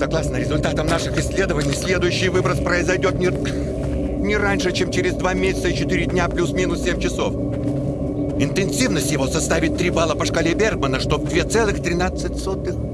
Согласно результатам наших исследований, следующий выброс произойдет не, не раньше, чем через 2 месяца и 4 дня плюс-минус 7 часов. Интенсивность его составит 3 балла по шкале Бергмана, что в 2,13.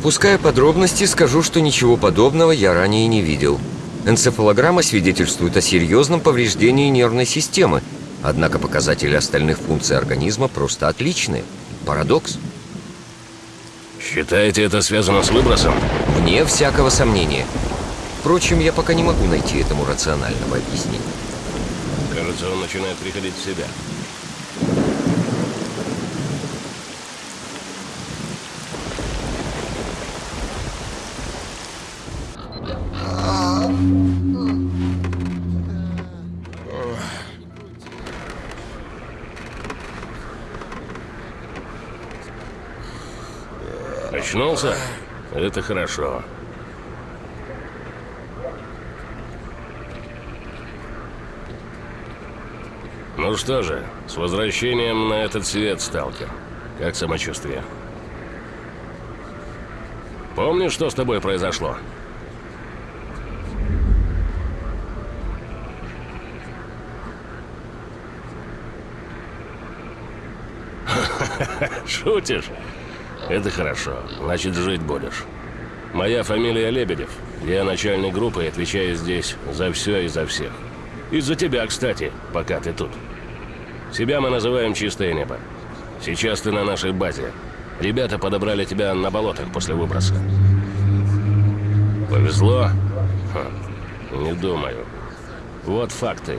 Опуская подробности, скажу, что ничего подобного я ранее не видел. Энцефалограмма свидетельствует о серьезном повреждении нервной системы, однако показатели остальных функций организма просто отличные. Парадокс. Считаете, это связано с выбросом? Вне всякого сомнения. Впрочем, я пока не могу найти этому рационального объяснения. Кажется, он начинает приходить в себя. Очнулся? Это хорошо. Ну что же, с возвращением на этот свет, сталкер. Как самочувствие? Помнишь, что с тобой произошло? Шутишь? Это хорошо. Значит, жить будешь. Моя фамилия Лебедев. Я начальник группы и отвечаю здесь за все и за всех. Из-за тебя, кстати, пока ты тут. Себя мы называем «Чистое небо». Сейчас ты на нашей базе. Ребята подобрали тебя на болотах после выброса. Повезло? Ха, не думаю. Вот факты.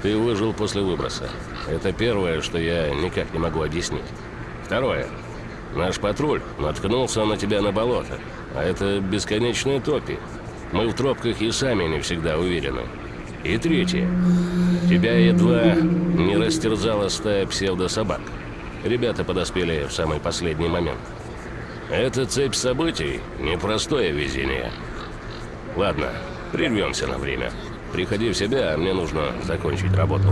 Ты выжил после выброса. Это первое, что я никак не могу объяснить. Второе. Наш патруль наткнулся на тебя на болото, а это бесконечные топи. Мы в тропках и сами не всегда уверены. И третье. Тебя едва не растерзала стая псевдособак. Ребята подоспели в самый последний момент. Эта цепь событий – непростое везение. Ладно, прервемся на время. Приходи в себя, а мне нужно закончить работу.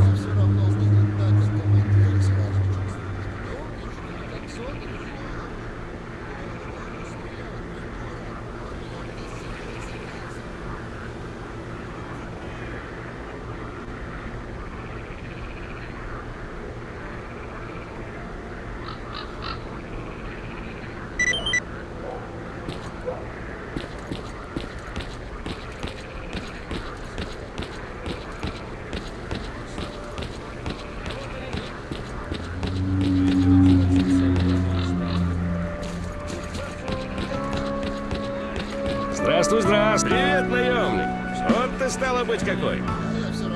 Стало быть какой.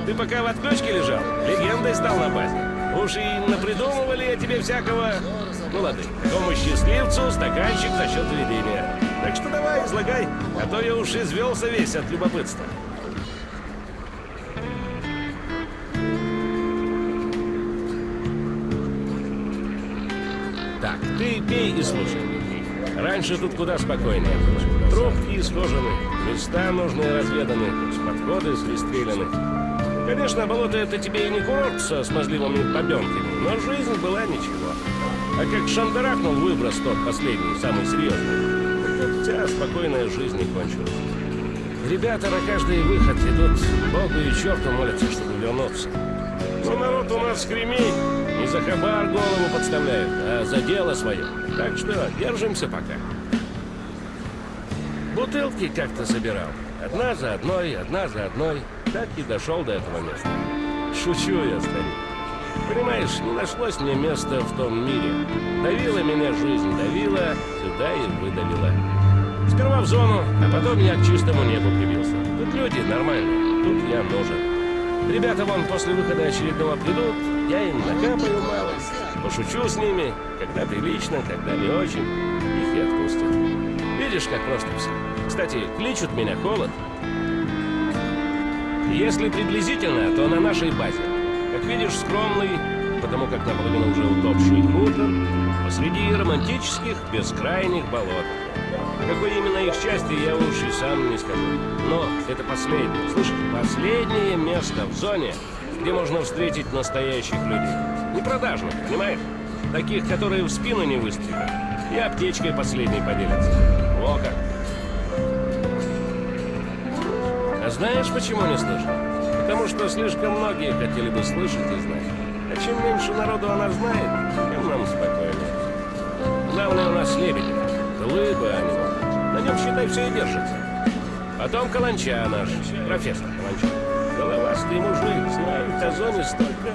Ты пока в отключке лежал, легендой стал на базе. Уж и напридумывали я тебе всякого... Ну ладно, такому счастливцу стаканчик за счет заведения. Так что давай, излагай, а то я уж извелся весь от любопытства. Так, ты пей и слушай. Раньше тут куда спокойнее было. Тропки исхожены, места нужные разведаны, подходы свистрелены. Конечно, болото это тебе и не курорт со смазливыми побенками, но жизнь была ничего. А как шандарахнул выброс тот последний, самый серьезный, так вся спокойная жизнь не кончилась. Ребята на каждый выход идут Богу и черту молятся, чтобы вернуться. Но народ у нас кремей, не за хабар голову подставляют, а за дело свое. Так что держимся пока. Бутылки как-то собирал, Одна за одной, одна за одной. Так и дошел до этого места. Шучу я, старик. Понимаешь, не нашлось мне места в том мире. Давила меня жизнь, давила, сюда и выдавила. Сперва в зону, а потом я к чистому небу прибился. Тут люди нормальные, тут я нужен. Ребята вон после выхода очередного придут, я им накапаю малость, пошучу с ними, когда прилично, когда не очень, их и отпустят. Видишь, как просто все. Кстати, кличут меня Холод. Если приблизительно, то на нашей базе. Как видишь, скромный, потому как наполовину уже утопший хутор, посреди романтических бескрайних болот. Какой именно их части, я и сам не скажу. Но это последнее, слышишь, последнее место в зоне, где можно встретить настоящих людей. Не продажных, понимаешь? Таких, которые в спину не выстрелят. И аптечкой последней поделятся. О как! Знаешь, почему не слышно? Потому что слишком многие хотели бы слышать и знать. А чем меньше народу она знает, тем нам спокойнее. Главное у нас лебеди. Глыбы они. На нем, считай, все и держится. Потом Каланча наш, профессор Каланча. Головастый мужик, знает о зоне столько.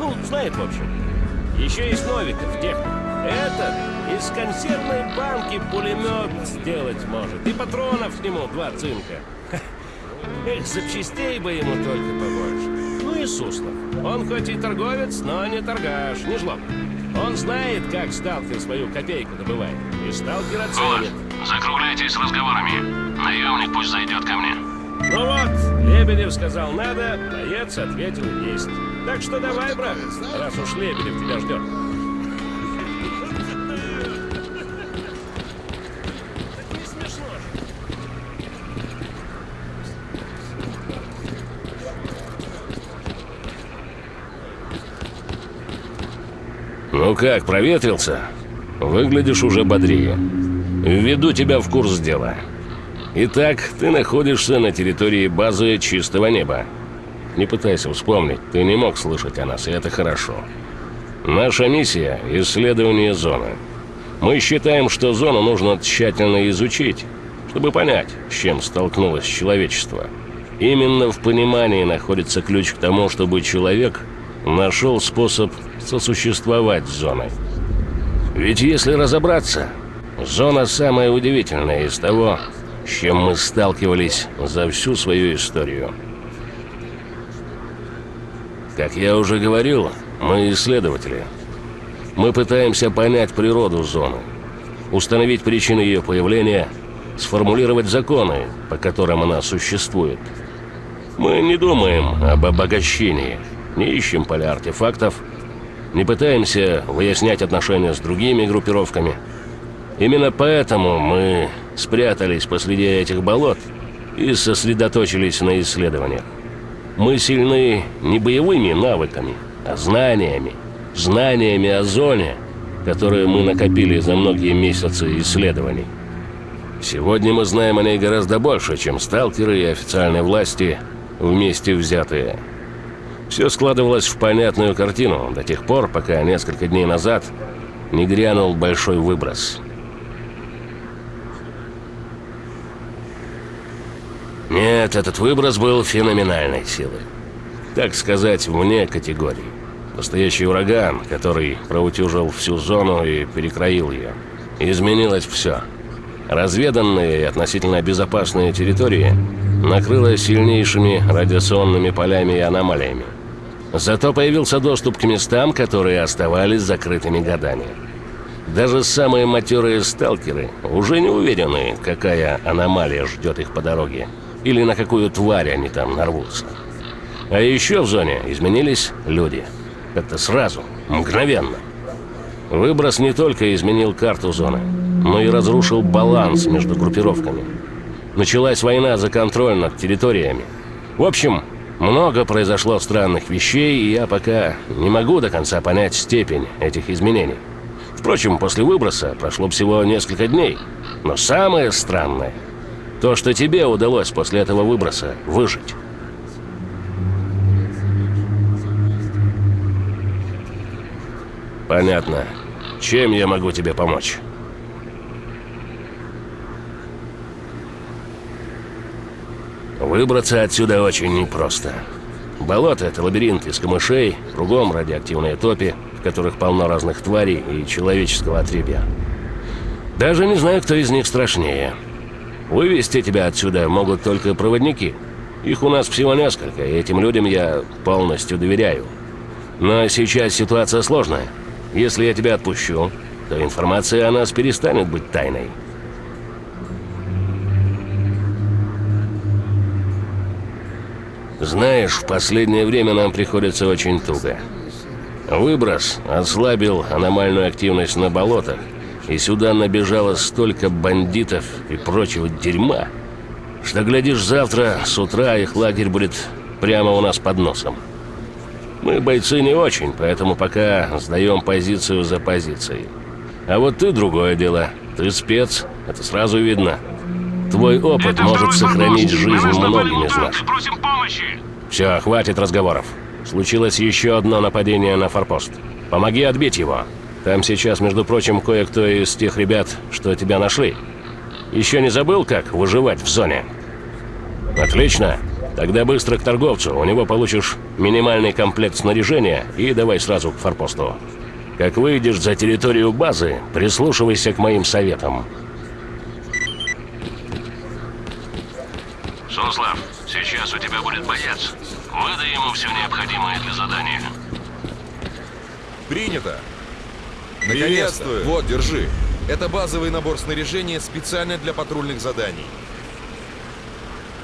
Ну, знает, в общем. Еще есть Новиков, техник. Этот из консервной банки пулемет сделать может. И патронов к нему два цинка. Эх, запчастей бы ему только побольше. Ну и Суслов. Он хоть и торговец, но не торгаш, не жлоб. Он знает, как сталкер свою копейку добывает. И сталкер оценит. Вот, закругляйтесь с разговорами. Наемник пусть зайдет ко мне. Ну вот, Лебедев сказал надо, боец ответил есть. Так что давай, брат, раз уж Лебедев тебя ждет. Ну как, проветрился? Выглядишь уже бодрее. Введу тебя в курс дела. Итак, ты находишься на территории базы Чистого Неба. Не пытайся вспомнить, ты не мог слышать о нас, и это хорошо. Наша миссия – исследование зоны. Мы считаем, что зону нужно тщательно изучить, чтобы понять, с чем столкнулось человечество. Именно в понимании находится ключ к тому, чтобы человек нашел способ сосуществовать с зоной. Ведь если разобраться, зона самая удивительная из того, с чем мы сталкивались за всю свою историю. Как я уже говорил, мы исследователи. Мы пытаемся понять природу зоны, установить причины ее появления, сформулировать законы, по которым она существует. Мы не думаем об обогащении, не ищем поля артефактов, не пытаемся выяснять отношения с другими группировками. Именно поэтому мы спрятались посреди этих болот и сосредоточились на исследованиях. Мы сильны не боевыми навыками, а знаниями. Знаниями о зоне, которые мы накопили за многие месяцы исследований. Сегодня мы знаем о ней гораздо больше, чем сталкеры и официальные власти вместе взятые. Все складывалось в понятную картину до тех пор, пока несколько дней назад не грянул большой выброс. Нет, этот выброс был феноменальной силы. Так сказать, вне категории. Настоящий ураган, который проутюжил всю зону и перекроил ее. Изменилось все. Разведанные и относительно безопасные территории накрыло сильнейшими радиационными полями и аномалиями. Зато появился доступ к местам, которые оставались закрытыми годами. Даже самые матерые сталкеры уже не уверены, какая аномалия ждет их по дороге, или на какую тварь они там нарвутся. А еще в зоне изменились люди. Это сразу, мгновенно. Выброс не только изменил карту зоны, но и разрушил баланс между группировками. Началась война за контроль над территориями. В общем, много произошло странных вещей, и я пока не могу до конца понять степень этих изменений. Впрочем, после выброса прошло всего несколько дней. Но самое странное – то, что тебе удалось после этого выброса выжить. Понятно. Чем я могу тебе помочь? Выбраться отсюда очень непросто. Болото — это лабиринт из камышей, кругом радиоактивные топи, в которых полно разных тварей и человеческого отребья. Даже не знаю, кто из них страшнее. Вывести тебя отсюда могут только проводники. Их у нас всего несколько, и этим людям я полностью доверяю. Но сейчас ситуация сложная. Если я тебя отпущу, то информация о нас перестанет быть тайной. Знаешь, в последнее время нам приходится очень туго. Выброс ослабил аномальную активность на болотах, и сюда набежало столько бандитов и прочего дерьма, что, глядишь, завтра с утра их лагерь будет прямо у нас под носом. Мы бойцы не очень, поэтому пока сдаем позицию за позицией. А вот ты другое дело. Ты спец, это сразу видно. Твой опыт Это может сохранить жизнь многим из нас. Просим помощи! Все, хватит разговоров. Случилось еще одно нападение на форпост. Помоги отбить его. Там сейчас, между прочим, кое-кто из тех ребят, что тебя нашли. Еще не забыл, как выживать в зоне? Отлично. Тогда быстро к торговцу. У него получишь минимальный комплект снаряжения и давай сразу к форпосту. Как выйдешь за территорию базы, прислушивайся к моим советам. Суслав, сейчас у тебя будет боец. Выдай ему все необходимое для задания. Принято. Наконец-то! Приветствую. Вот, держи. Это базовый набор снаряжения специально для патрульных заданий.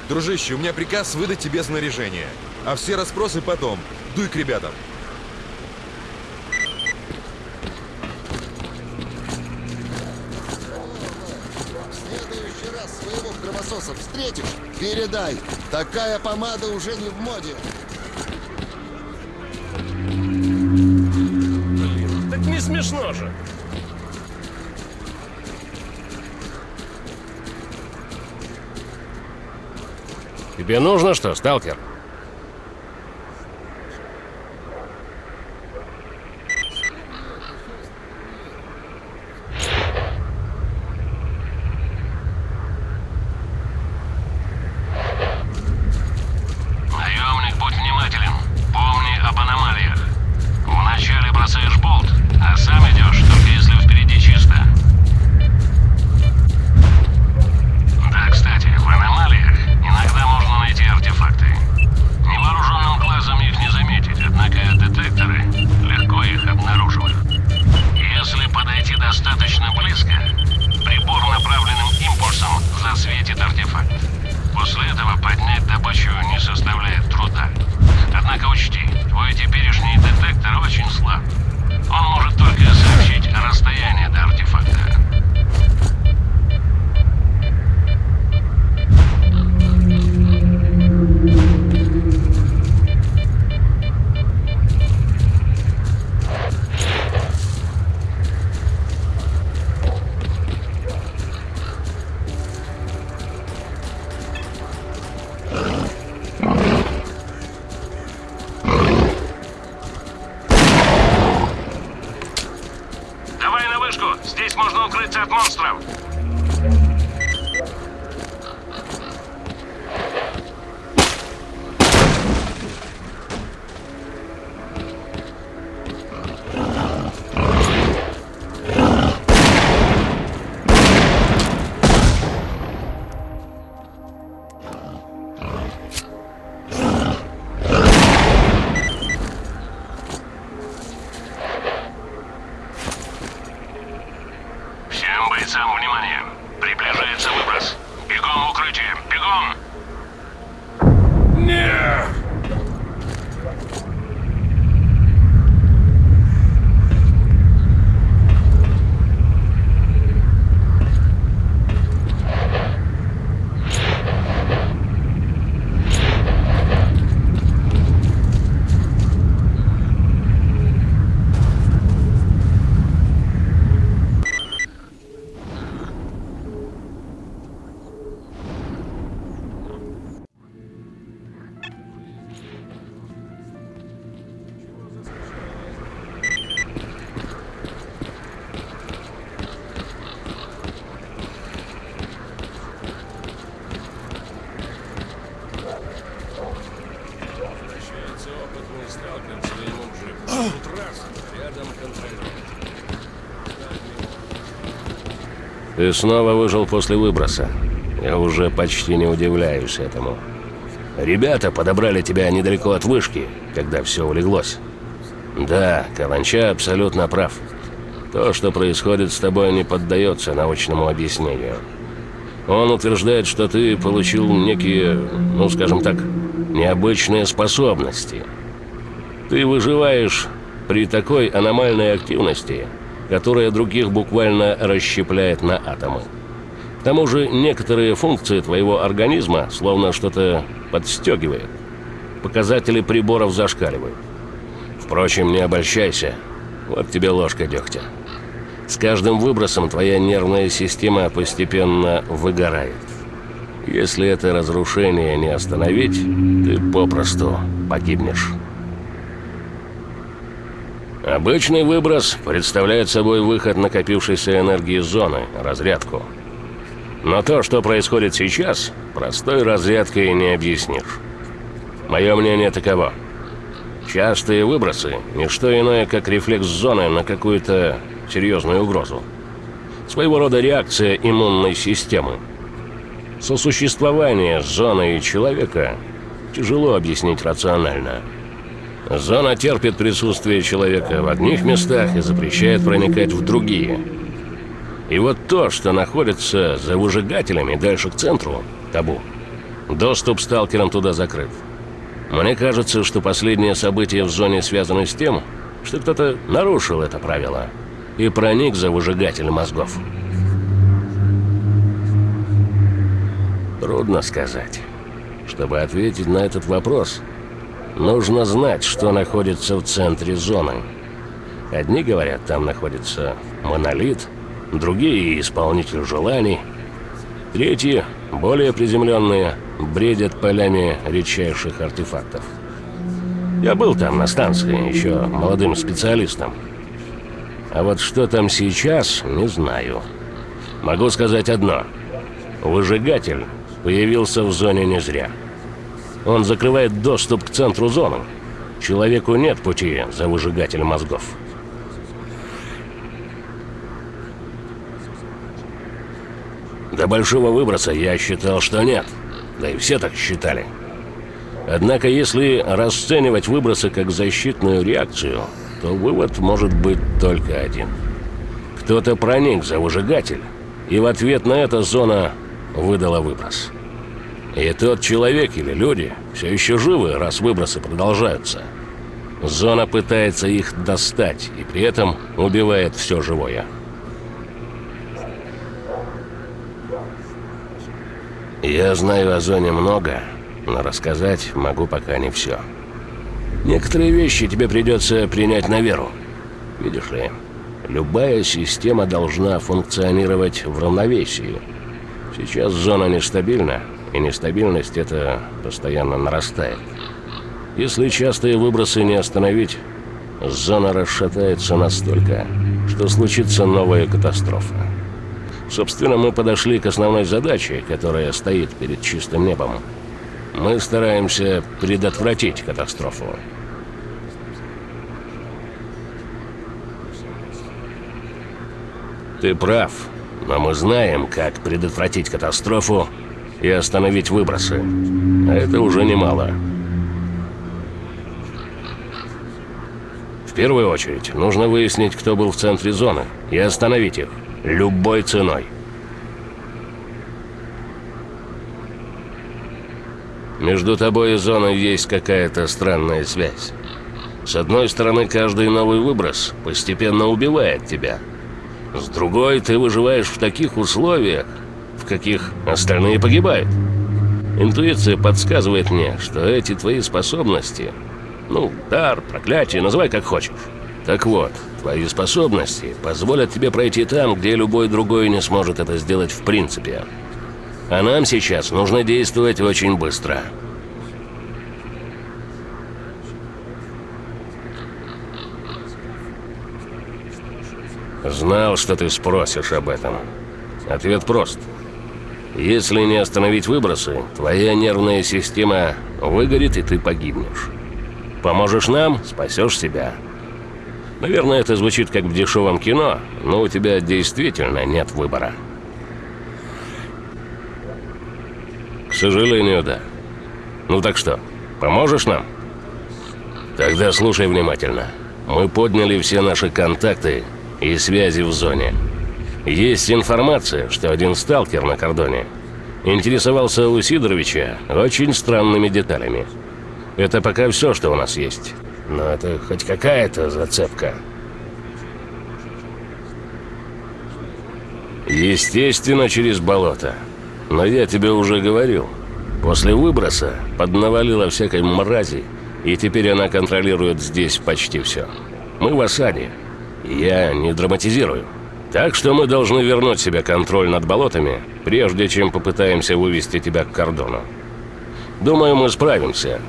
Дружище, у меня приказ выдать тебе снаряжение. А все расспросы потом. Дуй к ребятам. следующий раз своего кровососа встретишь, передай. Такая помада уже не в моде. Так не смешно же. Тебе нужно что, сталкер? Ты снова выжил после выброса. Я уже почти не удивляюсь этому. Ребята подобрали тебя недалеко от вышки, когда все улеглось. Да, Каланча абсолютно прав. То, что происходит с тобой, не поддается научному объяснению. Он утверждает, что ты получил некие, ну скажем так, необычные способности. Ты выживаешь при такой аномальной активности, которая других буквально расщепляет на атомы. К тому же некоторые функции твоего организма словно что-то подстегивает. Показатели приборов зашкаливают. Впрочем, не обольщайся. Вот тебе ложка дегтя. С каждым выбросом твоя нервная система постепенно выгорает. Если это разрушение не остановить, ты попросту погибнешь. Обычный выброс представляет собой выход накопившейся энергии зоны, разрядку. Но то, что происходит сейчас, простой разрядкой не объяснишь. Мое мнение таково. Частые выбросы – не что иное, как рефлекс зоны на какую-то серьезную угрозу. Своего рода реакция иммунной системы. Сосуществование зоны и человека тяжело объяснить рационально. Зона терпит присутствие человека в одних местах и запрещает проникать в другие. И вот то, что находится за выжигателями дальше к центру – табу. Доступ сталкерам туда закрыт. Мне кажется, что последние события в зоне связаны с тем, что кто-то нарушил это правило и проник за выжигатель мозгов. Трудно сказать. Чтобы ответить на этот вопрос, нужно знать, что находится в центре зоны. Одни говорят, там находится монолит, другие – исполнитель желаний, третьи, более приземленные, бредят полями редчайших артефактов. Я был там на станции, еще молодым специалистом. А вот что там сейчас, не знаю. Могу сказать одно. Выжигатель появился в зоне не зря. Он закрывает доступ к центру зоны. Человеку нет пути за выжигатель мозгов. До большого выброса я считал, что нет. Да и все так считали. Однако, если расценивать выбросы как защитную реакцию, то вывод может быть только один. Кто-то проник за выжигатель, и в ответ на это зона выдала выброс. И тот человек или люди все еще живы, раз выбросы продолжаются. Зона пытается их достать, и при этом убивает все живое. Я знаю о зоне много, но рассказать могу пока не все. Некоторые вещи тебе придется принять на веру. Видишь ли, любая система должна функционировать в равновесии. Сейчас зона нестабильна, и нестабильность это постоянно нарастает. Если частые выбросы не остановить, зона расшатается настолько, что случится новая катастрофа. Собственно, мы подошли к основной задаче, которая стоит перед чистым небом. Мы стараемся предотвратить катастрофу. Ты прав, но мы знаем, как предотвратить катастрофу и остановить выбросы. А это уже немало. В первую очередь, нужно выяснить, кто был в центре зоны, и остановить их. Любой ценой. Между тобой и зоной есть какая-то странная связь. С одной стороны, каждый новый выброс постепенно убивает тебя. С другой, ты выживаешь в таких условиях, каких остальные погибают. Интуиция подсказывает мне, что эти твои способности, ну, дар, проклятие, называй как хочешь. Так вот, твои способности позволят тебе пройти там, где любой другой не сможет это сделать в принципе. А нам сейчас нужно действовать очень быстро. Знал, что ты спросишь об этом. Ответ прост. Если не остановить выбросы, твоя нервная система выгорит, и ты погибнешь. Поможешь нам, спасешь себя. Наверное, это звучит как в дешевом кино, но у тебя действительно нет выбора. К сожалению, да. Ну так что, поможешь нам? Тогда слушай внимательно. Мы подняли все наши контакты и связи в зоне. Есть информация, что один сталкер на кордоне интересовался у Сидоровича очень странными деталями. Это пока все, что у нас есть. Но это хоть какая-то зацепка. Естественно, через болото. Но я тебе уже говорил. После выброса поднавалила всякой мрази, и теперь она контролирует здесь почти все. Мы в осаде. Я не драматизирую. Так что мы должны вернуть себе контроль над болотами, прежде чем попытаемся вывести тебя к кордону. Думаю, мы справимся.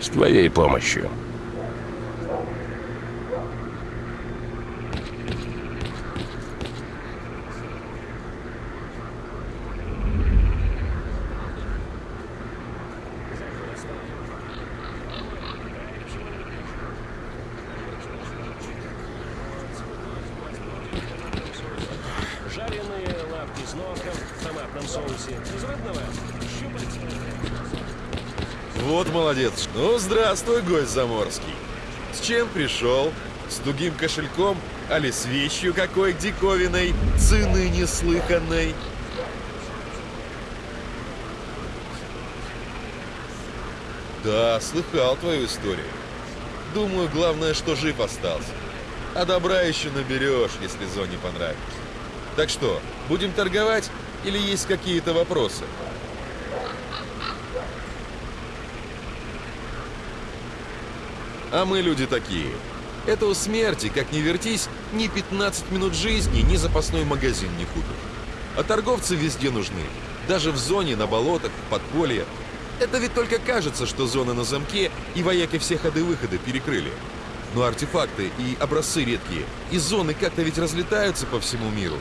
С твоей помощью. Жареные лапки с носом в томатном соусе. Безводного. Щупальца. Вот молодец. Ну, здравствуй, гость заморский. С чем пришел? С тугим кошельком, али с вещью какой диковиной, цены неслыханной? Да, слыхал твою историю. Думаю, главное, что жив остался. А добра еще наберешь, если зоне понравится. Так что, будем торговать или есть какие-то вопросы? А мы люди такие. Это у смерти, как ни вертись, ни 15 минут жизни, ни запасной магазин не купишь. А торговцы везде нужны. Даже в зоне, на болотах, в подполье. Это ведь только кажется, что зона на замке, и вояки все ходы-выходы перекрыли. Но артефакты и образцы редкие, и зоны как-то ведь разлетаются по всему миру.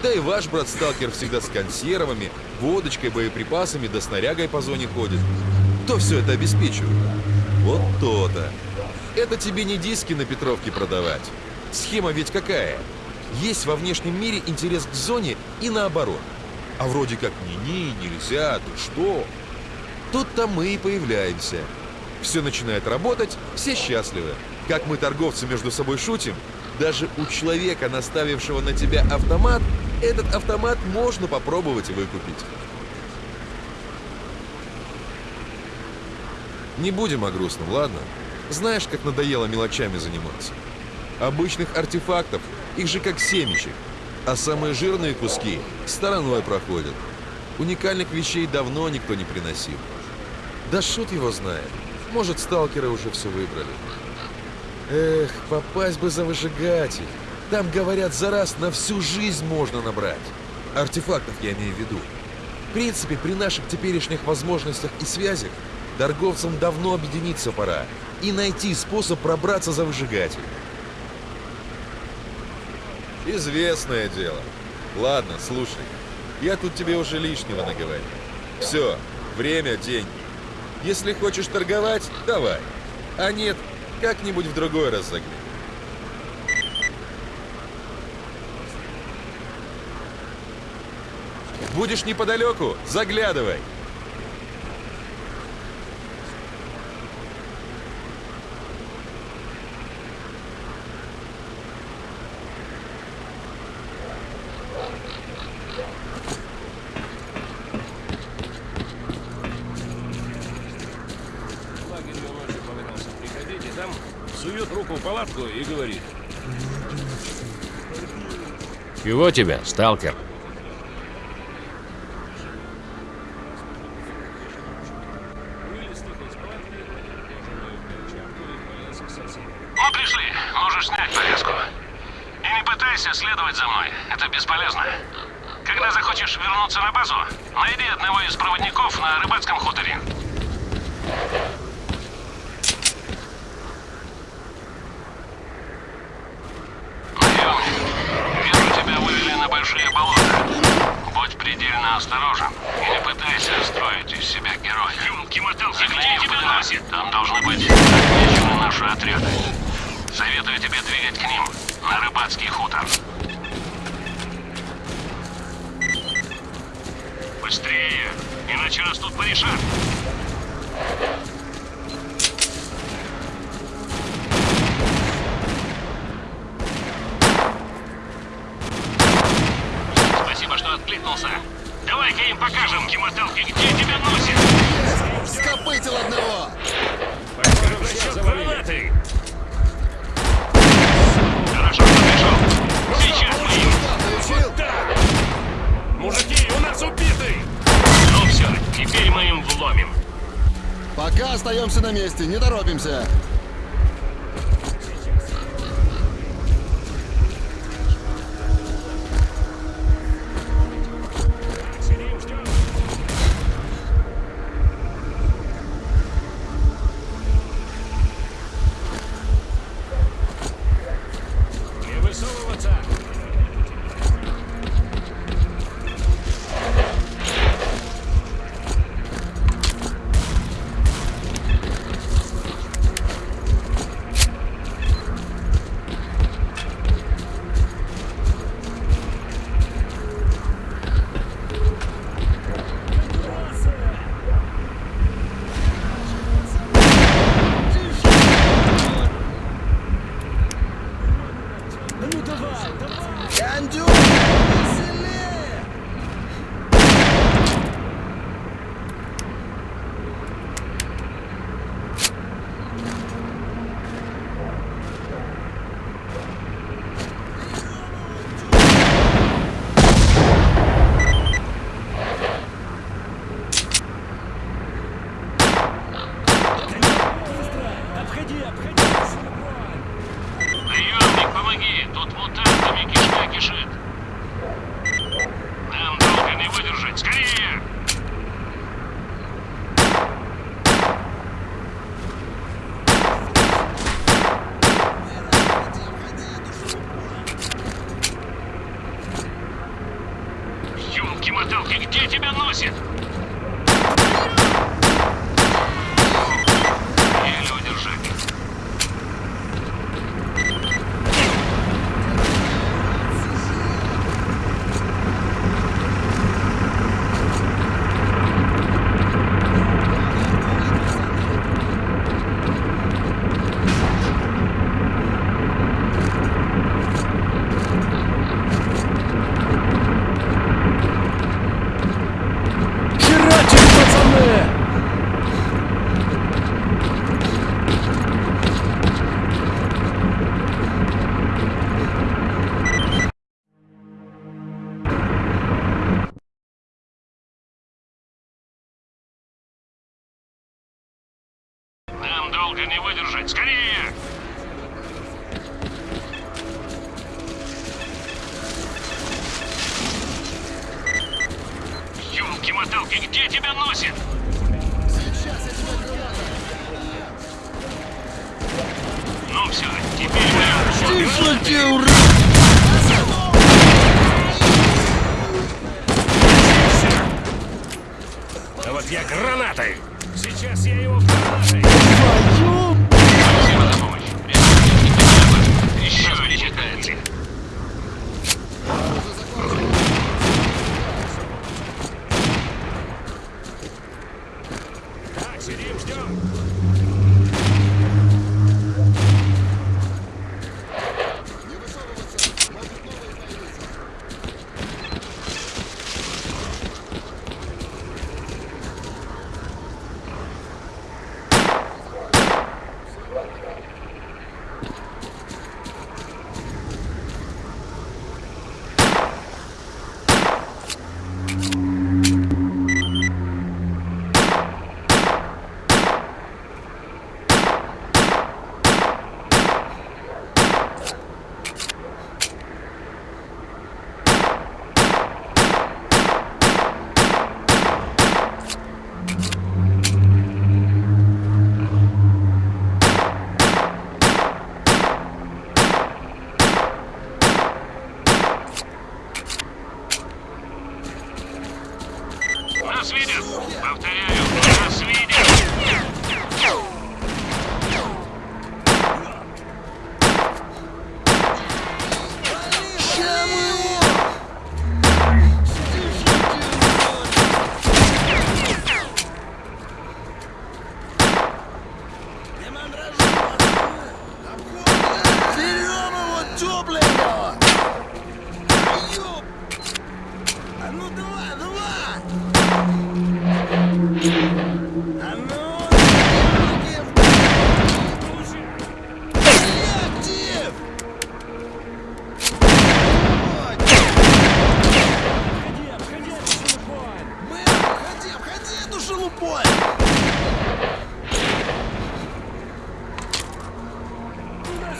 Да и ваш брат-сталкер всегда с консервами, водочкой, боеприпасами да снарягой по зоне ходит. Кто все это обеспечивает? Вот то-то. Это тебе не диски на Петровке продавать. Схема ведь какая? Есть во внешнем мире интерес к зоне и наоборот. А вроде как ни-ни, нельзя, ты что? Тут-то мы и появляемся. Все начинает работать, все счастливы. Как мы, торговцы, между собой шутим, даже у человека, наставившего на тебя автомат, этот автомат можно попробовать выкупить. Не будем о грустном, ладно? Знаешь, как надоело мелочами заниматься. Обычных артефактов, их же как семечек. А самые жирные куски стороной проходят. Уникальных вещей давно никто не приносил. Да шут его знает. Может, сталкеры уже все выбрали. Эх, попасть бы за выжигатель. Там, говорят, за раз на всю жизнь можно набрать. Артефактов я имею в виду. В принципе, при наших теперешних возможностях и связях торговцам давно объединиться пора и найти способ пробраться за выжигатель. Известное дело. Ладно, слушай. Я тут тебе уже лишнего наговорил. Все, время, деньги. Если хочешь торговать, давай. А нет, как-нибудь в другой раз загляни. Будешь неподалеку? Заглядывай. В лагерь я ночью повадился приходить, и там сует палатку и говорит. Чего тебе, сталкер? Вылез тихо из палатки, надел кожаную перчатку и полез к соседу. Мы пришли. Можешь снять повязку. И не пытайся следовать за мной. Это бесполезно. Когда захочешь вернуться на базу, найди одного из проводников на рыбацком хуторе. Наемник, вижу, тебя вывели на большие болота. Будь предельно осторожен и не пытайся строить из себя героя. Елки-моталки, Загляни где тебя носит? Там должны быть отмечены наши отряды. Советую тебе двигать к ним, на рыбацкий хутор. Быстрее, иначе нас тут порешат. Спасибо, что откликнулся. Давай-ка им Кимотелки, где тебя носит. Скопытил одного! Расчет гранаты. Хорошо, пришел. Сейчас мы им. Получил? Мужики, у нас убиты. Ну все, теперь мы им вломим. Пока остаемся на месте, не торопимся. Долго не выдержать. Скорее! Ёлки-моталки, где тебя носит? Сейчас я тебя граната! Ну все, теперь. Тише, ты, ура!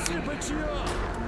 Спасибо, Чио!